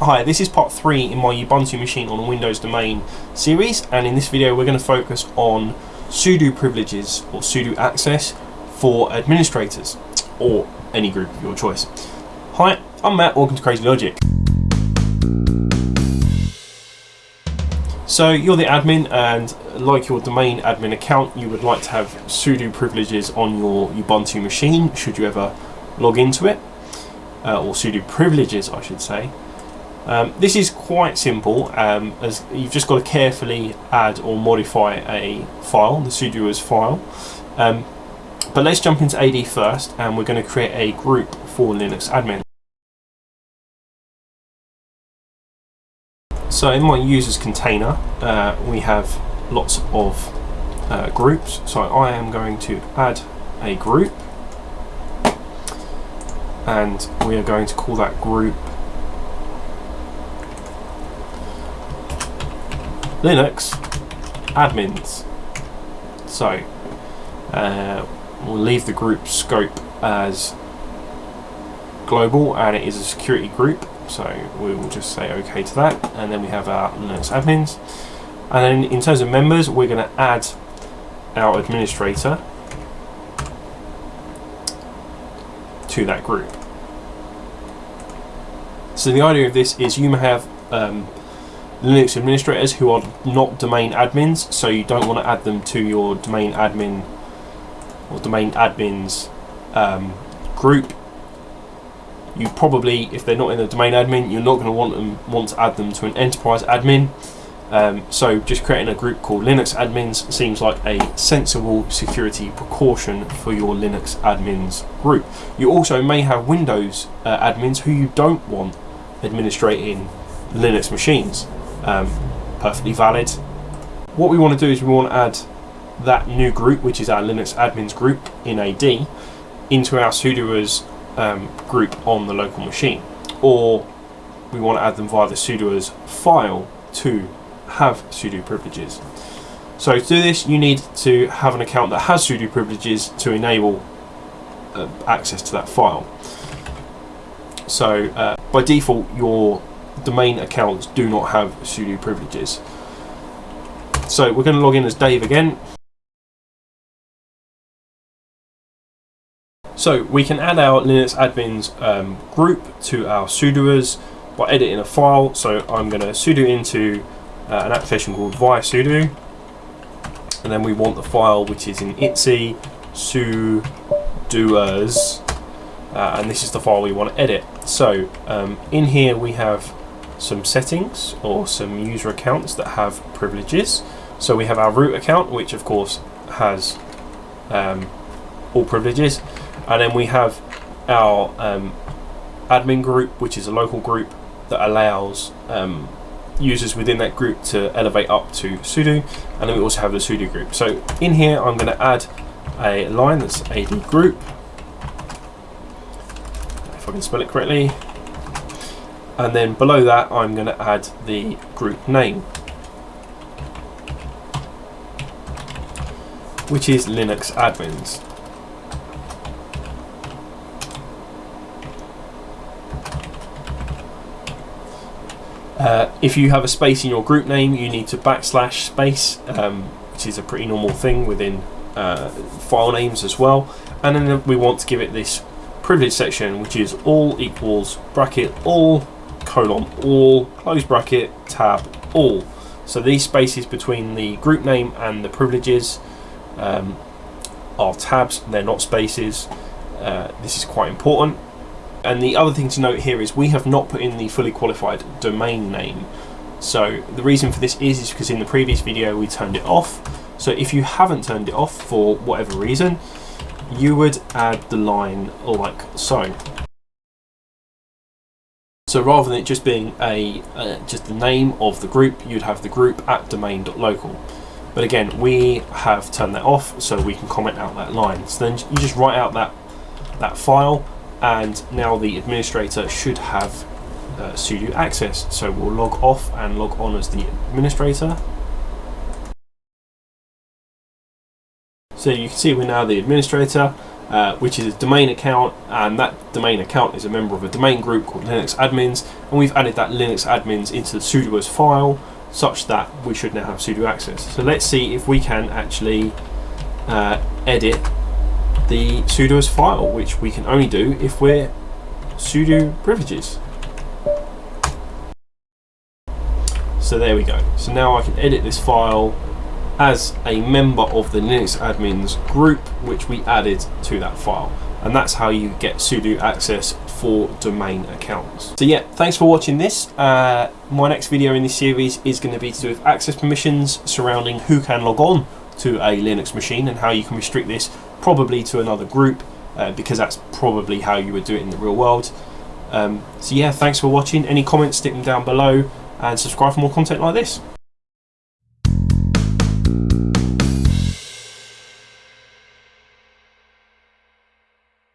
Hi, this is part 3 in my Ubuntu machine on Windows domain series and in this video we're going to focus on sudo privileges or sudo access for administrators or any group of your choice. Hi, I'm Matt, welcome to Crazy Logic. So you're the admin and like your domain admin account you would like to have sudo privileges on your Ubuntu machine should you ever log into it uh, or sudo privileges I should say um, this is quite simple um, as you've just got to carefully add or modify a file, the sudoers file. Um, but let's jump into AD first and we're going to create a group for Linux admin. So in my users container uh, we have lots of uh, groups so I am going to add a group and we are going to call that group Linux admins. So uh, we'll leave the group scope as global and it is a security group so we will just say OK to that and then we have our Linux admins and then in terms of members we're going to add our administrator to that group. So the idea of this is you may have um, Linux administrators who are not domain admins, so you don't want to add them to your domain admin or domain admins um, group. You probably, if they're not in the domain admin, you're not going to want them want to add them to an enterprise admin. Um, so just creating a group called Linux admins seems like a sensible security precaution for your Linux admins group. You also may have Windows uh, admins who you don't want administrating Linux machines um, perfectly valid. What we want to do is we want to add that new group, which is our Linux admins group in AD, into our sudoers um, group on the local machine. Or we want to add them via the sudoers file to have sudo privileges. So to do this, you need to have an account that has sudo privileges to enable uh, access to that file. So uh, by default, your domain accounts do not have sudo privileges. So we're going to log in as Dave again. So we can add our Linux admins um, group to our sudoers by editing a file. So I'm going to sudo into uh, an application called visudo and then we want the file which is in etc sudoers uh, and this is the file we want to edit. So um, in here we have some settings or some user accounts that have privileges. So we have our root account, which of course has um, all privileges, and then we have our um, admin group, which is a local group that allows um, users within that group to elevate up to sudo, and then we also have the sudo group. So in here, I'm going to add a line that's ad group, if I can spell it correctly, and then below that I'm going to add the group name which is Linux admins. Uh, if you have a space in your group name you need to backslash space um, which is a pretty normal thing within uh, file names as well. And then we want to give it this privilege section which is all equals bracket all colon all, close bracket, tab all. So these spaces between the group name and the privileges um, are tabs, they're not spaces. Uh, this is quite important. And the other thing to note here is we have not put in the fully qualified domain name. So the reason for this is, is because in the previous video we turned it off. So if you haven't turned it off for whatever reason, you would add the line like so. So rather than it just being a uh, just the name of the group, you'd have the group at domain.local. But again, we have turned that off so we can comment out that line. So then you just write out that that file and now the administrator should have uh, sudo access. So we'll log off and log on as the administrator. So you can see we're now the administrator uh, which is a domain account, and that domain account is a member of a domain group called Linux admins, and we've added that Linux admins into the sudoers file, such that we should now have sudo access. So let's see if we can actually uh, edit the sudoers file, which we can only do if we're sudo privileges. So there we go. So now I can edit this file as a member of the Linux admins group, which we added to that file. And that's how you get sudo access for domain accounts. So yeah, thanks for watching this. Uh, my next video in this series is going to be to do with access permissions surrounding who can log on to a Linux machine and how you can restrict this probably to another group uh, because that's probably how you would do it in the real world. Um, so yeah, thanks for watching. Any comments, stick them down below and subscribe for more content like this.